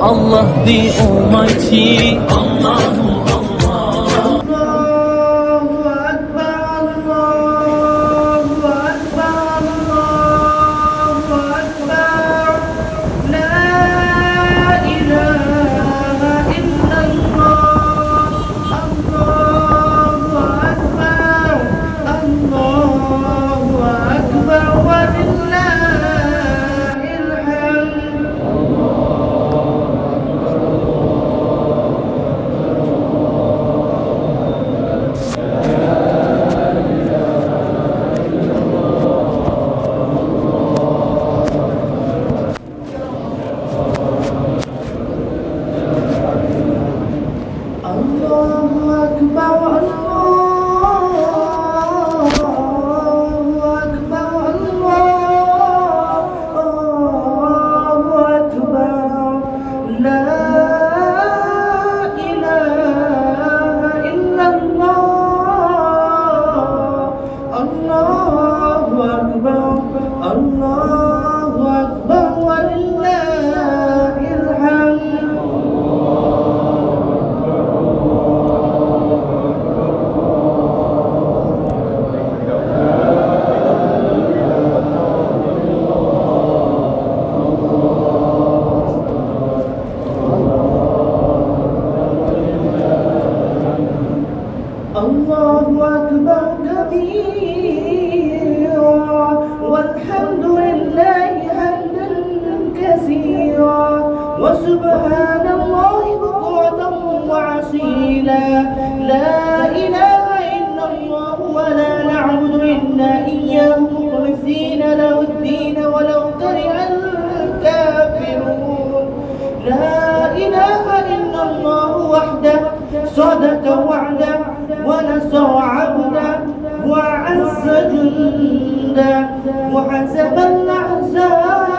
Allah the Almighty. Lord. Allahu وسبحان الله بكرة وعصيلا لا إله إلا الله ولا نعبد إلا إياه مخلصين له الدين ولو كره الكافرون. لا إله إلا الله وحده صدق وعده ونصر عبده وعز جنده وحسب الأحزاب